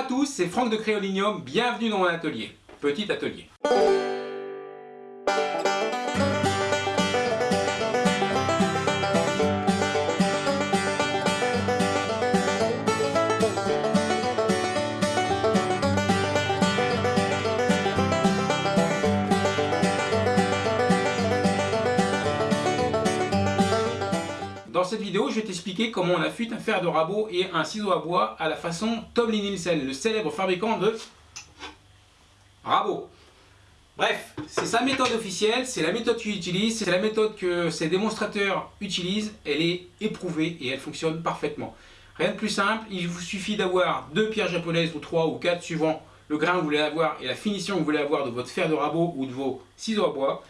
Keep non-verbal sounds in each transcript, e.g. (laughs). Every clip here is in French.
à tous, c'est Franck de Créolinium, bienvenue dans mon atelier. Petit atelier. Cette vidéo, je vais t'expliquer comment on affûte un fer de rabot et un ciseau à bois à la façon Tom Nielsen, le célèbre fabricant de rabot. Bref, c'est sa méthode officielle, c'est la méthode qu'il utilise, c'est la méthode que ses démonstrateurs utilisent, elle est éprouvée et elle fonctionne parfaitement. Rien de plus simple, il vous suffit d'avoir deux pierres japonaises ou trois ou quatre suivant le grain que vous voulez avoir et la finition que vous voulez avoir de votre fer de rabot ou de vos ciseaux à bois.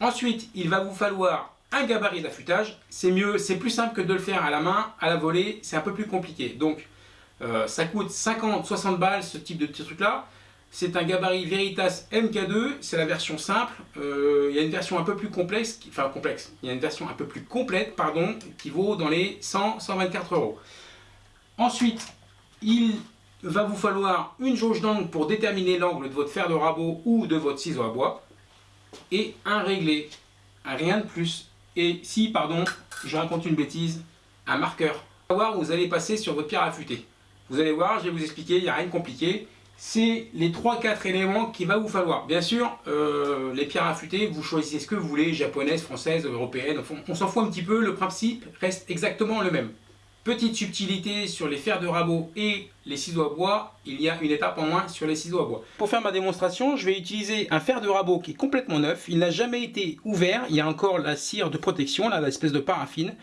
Ensuite, il va vous falloir un gabarit d'affûtage, c'est mieux, c'est plus simple que de le faire à la main, à la volée, c'est un peu plus compliqué. Donc euh, ça coûte 50-60 balles ce type de petit truc là. C'est un gabarit Veritas MK2, c'est la version simple. Euh, il y a une version un peu plus complexe, enfin complexe, il y a une version un peu plus complète, pardon, qui vaut dans les 100-124 euros. Ensuite, il va vous falloir une jauge d'angle pour déterminer l'angle de votre fer de rabot ou de votre ciseau à bois et un réglé, rien de plus. Et si, pardon, je raconte une bêtise, un marqueur. Vous allez voir, vous allez passer sur votre pierre affûtée. Vous allez voir, je vais vous expliquer, il n'y a rien de compliqué. C'est les 3-4 éléments qu'il va vous falloir. Bien sûr, euh, les pierres affûtées, vous choisissez ce que vous voulez, japonaises, françaises, européennes, on s'en fout un petit peu, le principe reste exactement le même. Petite subtilité sur les fers de rabot et les ciseaux à bois, il y a une étape en moins sur les ciseaux à bois. Pour faire ma démonstration, je vais utiliser un fer de rabot qui est complètement neuf. Il n'a jamais été ouvert, il y a encore la cire de protection, l'espèce de paraffine.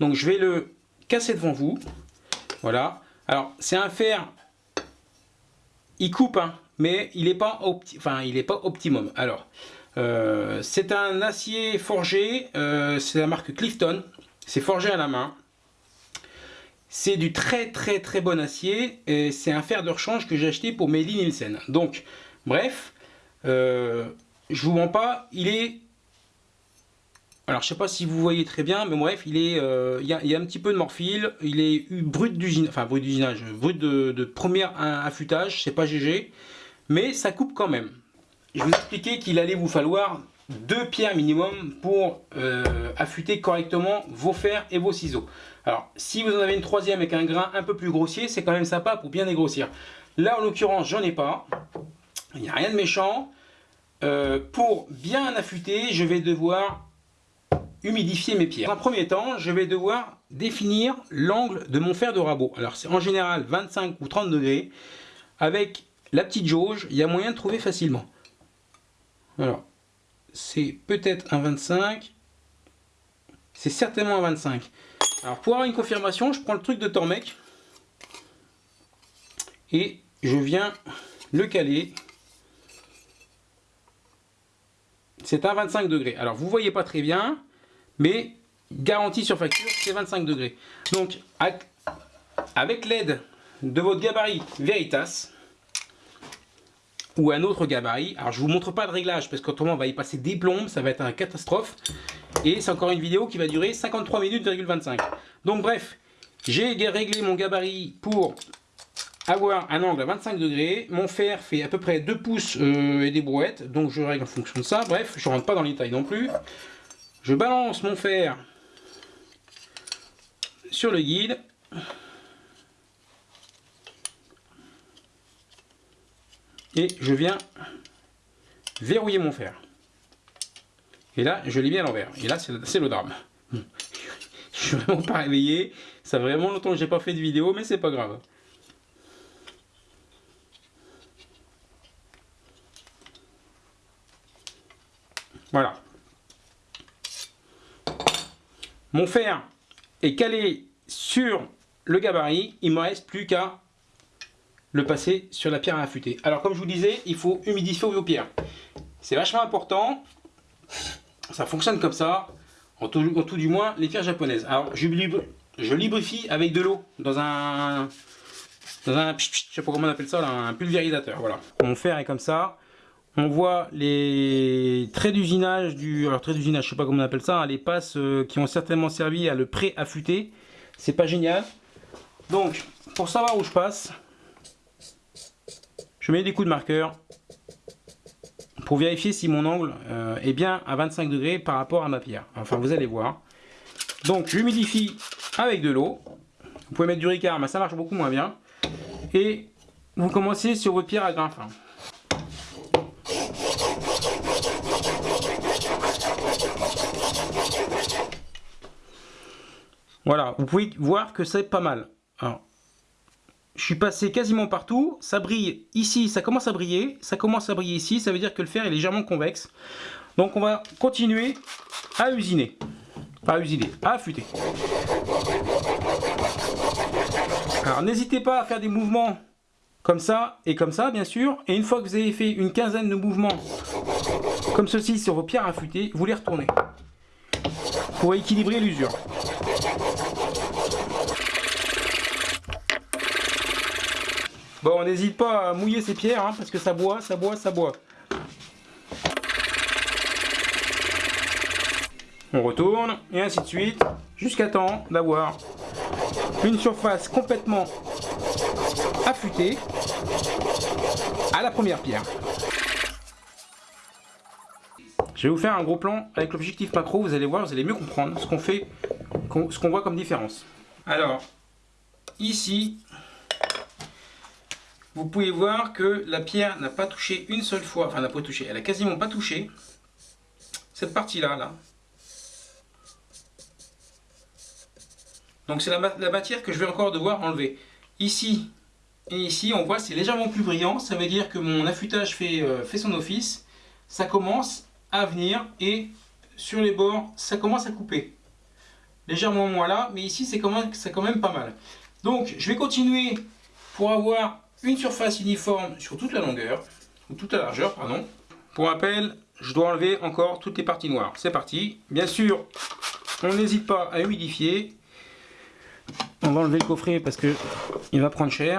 Donc je vais le casser devant vous. Voilà. Alors c'est un fer, il coupe, hein, mais il n'est pas, enfin, pas optimum. Alors, euh, c'est un acier forgé, euh, c'est la marque Clifton. C'est forgé à la main. C'est du très très très bon acier et c'est un fer de rechange que j'ai acheté pour mes Nielsen. Donc, bref, euh, je vous mens pas, il est... Alors, je sais pas si vous voyez très bien, mais bref, il euh, y a, un petit peu de morphile, il est brut d'usinage, enfin brut d'usinage, brut de, de premier affûtage, c'est pas GG, mais ça coupe quand même. Je vous expliquais qu'il allait vous falloir deux pierres minimum pour euh, affûter correctement vos fers et vos ciseaux. Alors, si vous en avez une troisième avec un grain un peu plus grossier, c'est quand même sympa pour bien dégrossir. Là, en l'occurrence, j'en ai pas. Il n'y a rien de méchant. Euh, pour bien affûter, je vais devoir humidifier mes pierres. Un premier temps, je vais devoir définir l'angle de mon fer de rabot. Alors, c'est en général 25 ou 30 degrés. Avec la petite jauge, il y a moyen de trouver facilement. Alors, c'est peut-être un 25. C'est certainement un 25. Alors pour avoir une confirmation, je prends le truc de Tormec et je viens le caler. C'est un 25 degrés. Alors vous voyez pas très bien, mais garantie sur facture, c'est 25 degrés. Donc avec l'aide de votre gabarit Veritas, ou un autre gabarit. Alors je vous montre pas le réglage parce qu'autrement on va y passer des plombes, ça va être une catastrophe. Et c'est encore une vidéo qui va durer 53 minutes 25. Donc bref, j'ai réglé mon gabarit pour avoir un angle à 25 degrés. Mon fer fait à peu près 2 pouces euh, et des brouettes, donc je règle en fonction de ça. Bref, je rentre pas dans les tailles non plus. Je balance mon fer sur le guide. Et je viens verrouiller mon fer. Et là, je l'ai mis à l'envers. Et là, c'est le drame. (laughs) Je suis vraiment pas réveillé. Ça fait vraiment longtemps que j'ai pas fait de vidéo, mais c'est pas grave. Voilà. Mon fer est calé sur le gabarit. Il me reste plus qu'à le passer sur la pierre à affûter. Alors comme je vous disais, il faut humidifier vos pierres. C'est vachement important. Ça fonctionne comme ça. En tout, du moins, les pierres japonaises. Alors je, je lubrifie avec de l'eau dans un... Dans un... Je sais pas comment on appelle ça, un pulvérisateur. Voilà. Mon fer est comme ça. On voit les traits d'usinage du... Alors traits d'usinage, je sais pas comment on appelle ça. Les passes euh, qui ont certainement servi à le pré-affûter. C'est pas génial. Donc, pour savoir où je passe, je mets des coups de marqueur pour vérifier si mon angle euh, est bien à 25 degrés par rapport à ma pierre. Enfin, vous allez voir. Donc, j'humidifie avec de l'eau. Vous pouvez mettre du ricard, mais ça marche beaucoup moins bien. Et vous commencez sur votre pierre à grain fin. Voilà, vous pouvez voir que c'est pas mal. Je suis passé quasiment partout, ça brille ici, ça commence à briller, ça commence à briller ici, ça veut dire que le fer est légèrement convexe. Donc on va continuer à usiner, à usiner, à affûter. Alors n'hésitez pas à faire des mouvements comme ça et comme ça bien sûr, et une fois que vous avez fait une quinzaine de mouvements comme ceci sur vos pierres affûtées, vous les retournez pour équilibrer l'usure. Bon, on n'hésite pas à mouiller ses pierres, hein, parce que ça boit, ça boit, ça boit. On retourne, et ainsi de suite, jusqu'à temps d'avoir une surface complètement affûtée à la première pierre. Je vais vous faire un gros plan avec l'objectif macro, vous allez voir, vous allez mieux comprendre ce qu'on fait, ce qu'on voit comme différence. Alors, ici, vous pouvez voir que la pierre n'a pas touché une seule fois, enfin n'a pas touché, elle a quasiment pas touché cette partie-là. Là. Donc c'est la, matière que je vais encore devoir enlever. Ici et ici, on voit c'est légèrement plus brillant, ça veut dire que mon affûtage fait, euh, fait son office. Ça commence à venir et sur les bords, ça commence à couper. Légèrement moins là, mais ici c'est quand, quand même pas mal. Donc je vais continuer pour avoir une surface uniforme sur toute la longueur, ou toute la largeur, pardon. Pour rappel, je dois enlever encore toutes les parties noires. C'est parti. Bien sûr, on n'hésite pas à humidifier. On va enlever le coffret parce que il va prendre cher.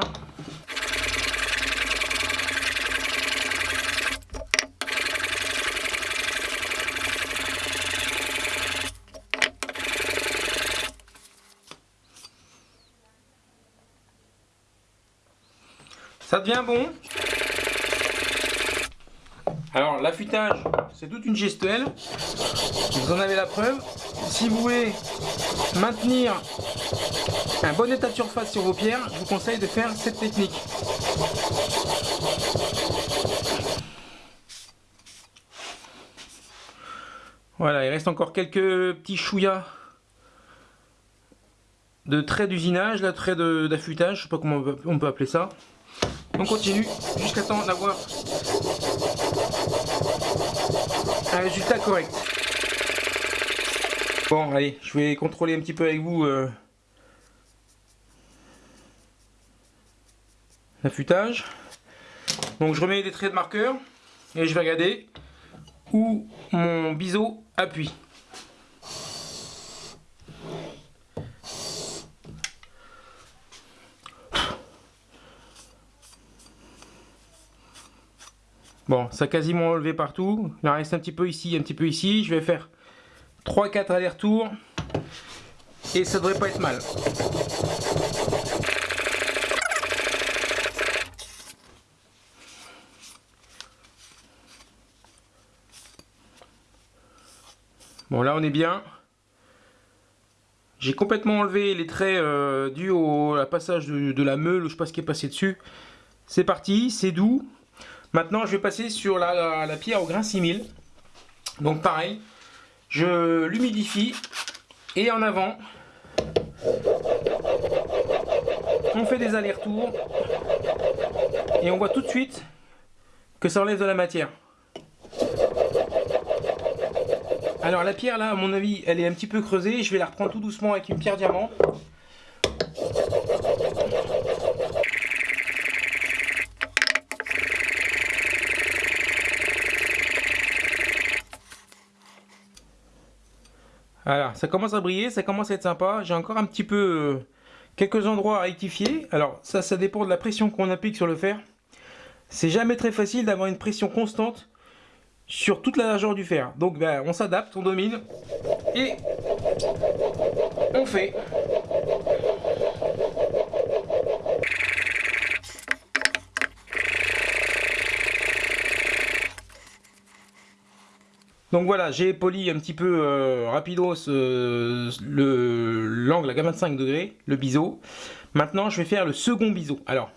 Ça devient bon. Alors l'affûtage, c'est toute une gestuelle. Vous en avez la preuve. Si vous voulez maintenir un bon état de surface sur vos pierres, je vous conseille de faire cette technique. Voilà, il reste encore quelques petits chouillas de traits d'usinage, la trait d'affûtage, je sais pas comment on peut appeler ça. On continue jusqu'à temps d'avoir un résultat correct. Bon, allez, je vais contrôler un petit peu avec vous euh, l'affûtage. Donc je remets des traits de marqueur et je vais regarder où mon biseau appuie. Bon, ça a quasiment enlevé partout. Il en reste un petit peu ici, un petit peu ici. Je vais faire 3-4 allers-retours. Et ça devrait pas être mal. Bon, là on est bien. J'ai complètement enlevé les traits euh, dus au passage de, la meule, je sais pas ce qui est passé dessus. C'est parti, c'est doux. Maintenant, je vais passer sur la, pierre au grain 6000. Donc pareil, je l'humidifie et en avant, on fait des allers-retours et on voit tout de suite que ça enlève de la matière. Alors la pierre là, à mon avis, elle est un petit peu creusée. Je vais la reprendre tout doucement avec une pierre diamant. Voilà, ça commence à briller, ça commence à être sympa. J'ai encore un petit peu euh, quelques endroits à rectifier. Alors ça, ça dépend de la pression qu'on applique sur le fer. C'est jamais très facile d'avoir une pression constante sur toute la largeur du fer. Donc ben, on s'adapte, on domine et on fait. Donc voilà, j'ai poli un petit peu euh, rapidos euh, l'angle à 25 degrés, le biseau. Maintenant, je vais faire le second biseau. Alors,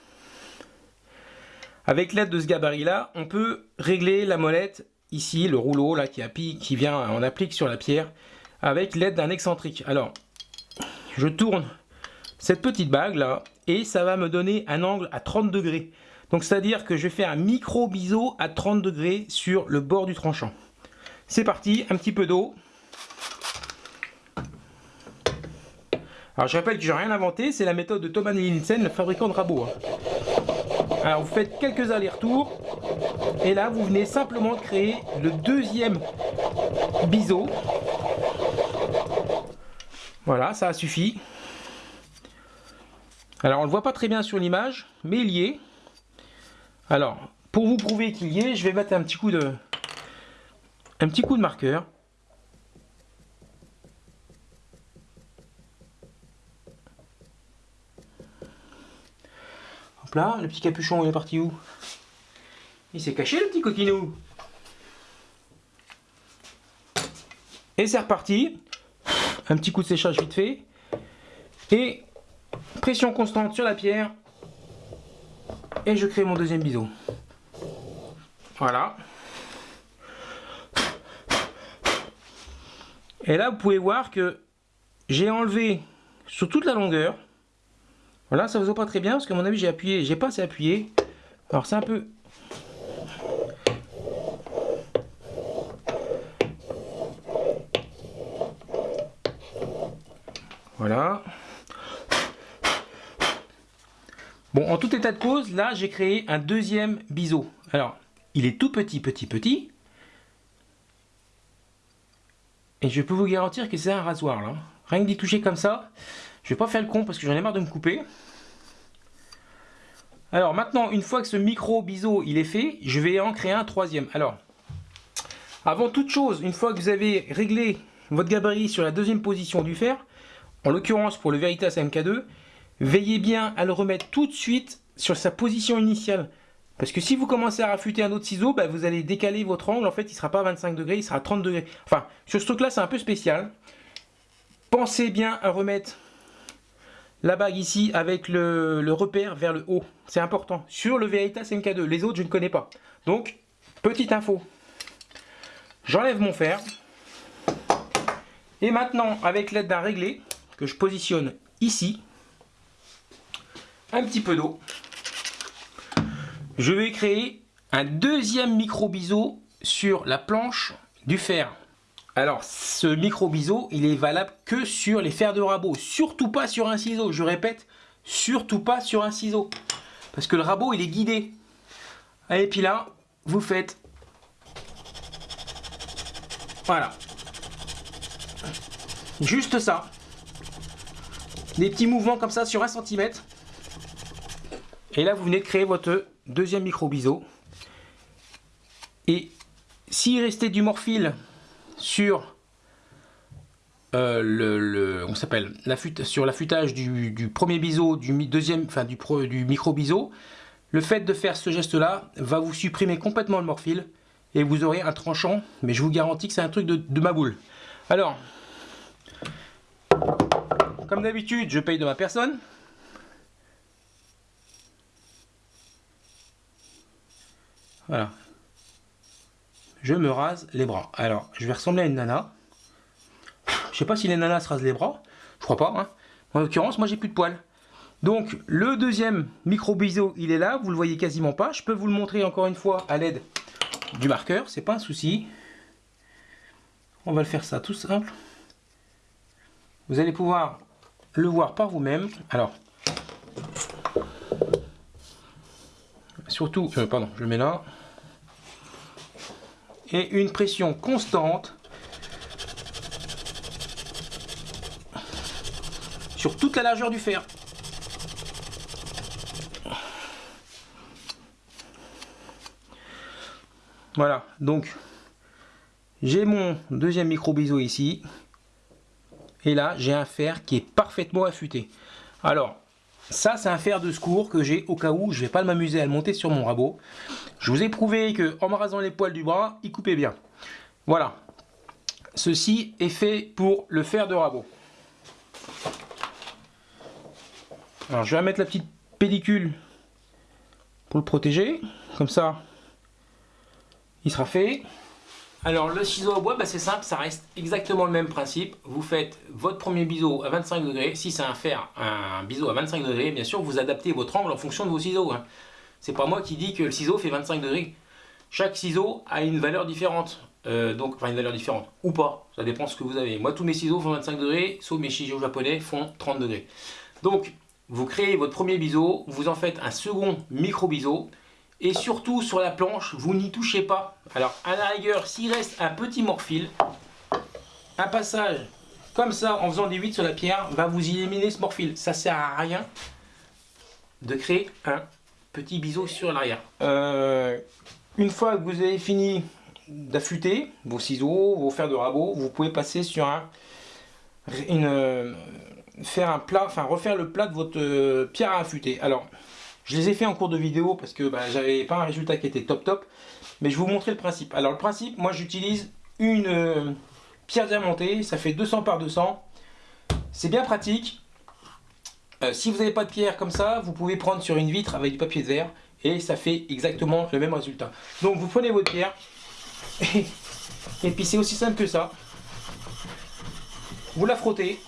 avec l'aide de ce gabarit-là, on peut régler la molette ici, le rouleau là qui, qui vient, on applique sur la pierre, avec l'aide d'un excentrique. Alors, je tourne cette petite bague là, et ça va me donner un angle à 30 degrés. Donc, c'est-à-dire que je vais faire un micro biseau à 30 degrés sur le bord du tranchant. C'est parti, un petit peu d'eau. Alors je rappelle que j'ai rien inventé, c'est la méthode de Thomas Nielsen, le fabricant de rabots. Hein. Alors vous faites quelques allers-retours, et là vous venez simplement de créer le deuxième biseau. Voilà, ça a suffi. Alors on ne le voit pas très bien sur l'image, mais il y est. Alors, pour vous prouver qu'il y est, je vais mettre un petit coup de, un petit coup de marqueur. Hop là, le petit capuchon, il est parti où? Il s'est caché le petit coquinou Et c'est reparti. Un petit coup de séchage vite fait. Et pression constante sur la pierre. Et je crée mon deuxième biseau. Voilà. Et là, vous pouvez voir que j'ai enlevé sur toute la longueur. Voilà, ça ne se voit pas très bien parce que à mon avis, j'ai appuyé, j'ai pas assez appuyé. Alors, c'est un peu... Voilà. Bon, en tout état de cause, là, j'ai créé un deuxième biseau. Alors, il est tout petit, petit, petit. Et je peux vous garantir que c'est un rasoir là. Rien que d'y toucher comme ça, je vais pas faire le con parce que j'en ai marre de me couper. Alors maintenant, une fois que ce micro biseau il est fait, je vais en créer un troisième. Alors, avant toute chose, une fois que vous avez réglé votre gabarit sur la deuxième position du fer, en l'occurrence pour le Veritas MK2, veillez bien à le remettre tout de suite sur sa position initiale. Parce que si vous commencez à raffûter un autre ciseau, bah, vous allez décaler votre angle. En fait, il ne sera pas à 25 degrés, il sera à 30 degrés. Enfin, sur ce truc-là, c'est un peu spécial. Pensez bien à remettre la bague ici avec le, repère vers le haut. C'est important. Sur le Veritas MK2. Les autres, je ne connais pas. Donc, petite info. J'enlève mon fer. Et maintenant, avec l'aide d'un réglé, que je positionne ici, un petit peu d'eau je vais créer un deuxième micro biseau sur la planche du fer. Alors, ce micro biseau, il est valable que sur les fers de rabot, surtout pas sur un ciseau. Je répète, surtout pas sur un ciseau. Parce que le rabot, il est guidé. Et puis là, vous faites... Voilà. Juste ça. Des petits mouvements comme ça sur un centimètre. Et là, vous venez de créer votre deuxième micro biseau. Et s'il restait du morphile sur euh, on s'appelle sur l'affûtage du, premier biseau, du deuxième, enfin du, du micro biseau, le fait de faire ce geste là va vous supprimer complètement le morphile et vous aurez un tranchant, mais je vous garantis que c'est un truc de ma boule. Alors, comme d'habitude, je paye de ma personne. Voilà. Je me rase les bras. Alors, je vais ressembler à une nana. Je sais pas si les nanas se rasent les bras. Je crois pas. Hein. En l'occurrence, moi, j'ai plus de poils. Donc, le deuxième micro biseau, il est là. Vous le voyez quasiment pas. Je peux vous le montrer encore une fois à l'aide du marqueur. C'est pas un souci. On va le faire ça tout simple. Vous allez pouvoir le voir par vous-même. Alors, surtout, euh, pardon, je mets là et une pression constante sur toute la largeur du fer. Voilà, donc j'ai mon deuxième micro biseau ici. Et là, j'ai un fer qui est parfaitement affûté. Alors, ça, c'est un fer de secours que j'ai au cas où je vais pas m'amuser à le monter sur mon rabot. Je vous ai prouvé que en me rasant les poils du bras, il coupait bien. Voilà. ceci est fait pour le fer de rabot. Alors je vais mettre la petite pellicule pour le protéger, comme ça il sera fait. Alors le ciseau à bois, bah, c'est simple, ça reste exactement le même principe. Vous faites votre premier biseau à 25 degrés. Si c'est un fer, un biseau à 25 degrés, bien sûr, vous adaptez votre angle en fonction de vos ciseaux. Hein. C'est pas moi qui dis que le ciseau fait 25 degrés. Chaque ciseau a une valeur différente. Euh, donc, enfin une valeur différente, ou pas, ça dépend ce que vous avez. Moi, tous mes ciseaux font 25 degrés, sauf mes ciseaux japonais font 30 degrés. Donc, vous créez votre premier biseau, vous en faites un second micro biseau, et surtout sur la planche, vous n'y touchez pas. Alors à la rigueur, s'il reste un petit morphile, un passage comme ça en faisant des 8 sur la pierre va vous éliminer ce morphile. Ça sert à rien de créer un petit biseau sur l'arrière. Euh, une fois que vous avez fini d'affûter vos ciseaux, vos fers de rabot, vous pouvez passer sur un, une, faire un plat, enfin refaire le plat de votre euh, pierre à affûter. Alors je les ai fait en cours de vidéo parce que bah, j'avais pas un résultat qui était top top. Mais je vous montrer le principe. Alors le principe, moi j'utilise une euh, pierre diamantée. Ça fait 200 par 200. C'est bien pratique. Euh, si vous n'avez pas de pierre comme ça, vous pouvez prendre sur une vitre avec du papier de verre. Et ça fait exactement le même résultat. Donc vous prenez votre pierre. Et, puis c'est aussi simple que ça. Vous la frottez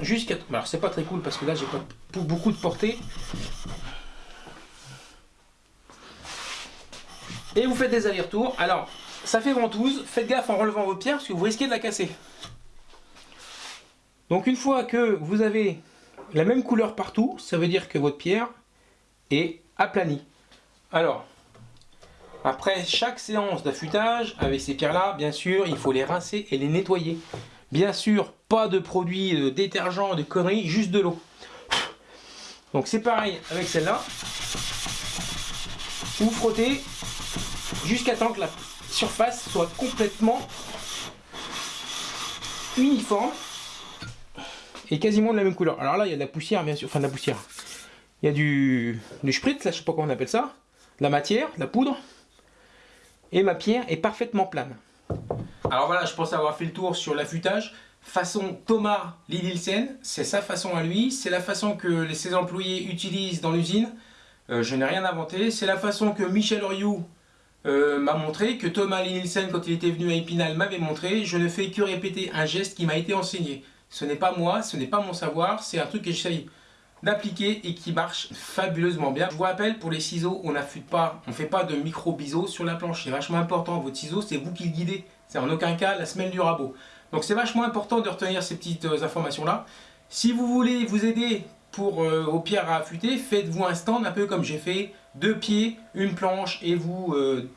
jusqu'à... Alors c'est pas très cool parce que là j'ai pas beaucoup de portée. Et vous faites des allers-retours. Alors, ça fait ventouse. Faites gaffe en relevant vos pierres parce que vous risquez de la casser. Donc une fois que vous avez la même couleur partout, ça veut dire que votre pierre est aplanie. Alors, après chaque séance d'affûtage, avec ces pierres-là, bien sûr, il faut les rincer et les nettoyer. Bien sûr, pas de produits de détergent, de conneries, juste de l'eau. Donc c'est pareil avec celle-là. Vous frottez jusqu'à temps que la surface soit complètement uniforme et quasiment de la même couleur. Alors là, il y a de la poussière, bien sûr, enfin de la poussière. Il y a du, du spritz, là, je sais pas comment on appelle ça, la matière, la poudre, et ma pierre est parfaitement plane. Alors voilà, je pense avoir fait le tour sur l'affûtage. Façon Thomas Lidilsen, c'est sa façon à lui, c'est la façon que ses employés utilisent dans l'usine. Euh, je n'ai rien inventé, c'est la façon que Michel Oriou euh, m'a montré, que Thomas Nielsen, quand il était venu à Épinal, m'avait montré. Je ne fais que répéter un geste qui m'a été enseigné. Ce n'est pas moi, ce n'est pas mon savoir, c'est un truc que j'essaye d'appliquer et qui marche fabuleusement bien. Je vous rappelle, pour les ciseaux, on n'affûte pas, on ne fait pas de micro biseaux sur la planche. C'est vachement important, votre ciseau, c'est vous qui le guidez. C'est en aucun cas la semelle du rabot. Donc c'est vachement important de retenir ces petites euh, informations-là. Si vous voulez vous aider pour euh, aux pierres à affûter, faites-vous un stand un peu comme j'ai fait, deux pieds, une planche et vous euh,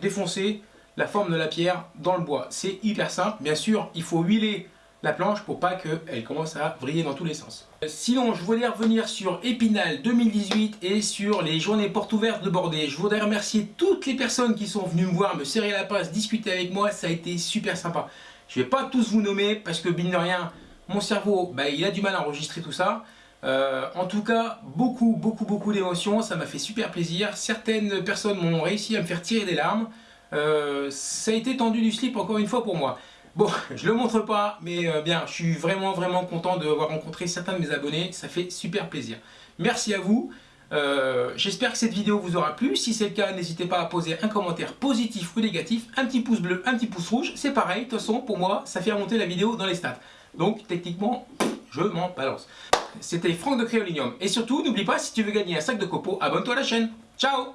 défoncez la forme de la pierre dans le bois. C'est hyper simple, bien sûr il faut huiler la planche pour pas qu'elle commence à vriller dans tous les sens. Sinon, je voulais revenir sur Épinal 2018 et sur les journées portes ouvertes de Bordé. Je voudrais remercier toutes les personnes qui sont venues me voir, me serrer la passe, discuter avec moi, ça a été super sympa. Je vais pas tous vous nommer parce que, mine de rien, mon cerveau, bah, il a du mal à enregistrer tout ça. Euh, en tout cas, beaucoup, beaucoup, beaucoup d'émotions. Ça m'a fait super plaisir. Certaines personnes m'ont réussi à me faire tirer des larmes. Euh, ça a été tendu du slip encore une fois pour moi. Bon, je le montre pas, mais euh, bien, je suis vraiment, vraiment content d'avoir rencontré certains de mes abonnés. Ça fait super plaisir. Merci à vous. J'espère que cette vidéo vous aura plu. Si c'est le cas, n'hésitez pas à poser un commentaire positif ou négatif. Un petit pouce bleu, un petit pouce rouge. C'est pareil. De toute façon, pour moi, ça fait remonter la vidéo dans les stats. Donc, techniquement, je m'en balance. C'était Franck de Créolinium. Et surtout, n'oublie pas, si tu veux gagner un sac de copeaux, abonne-toi à la chaîne. Ciao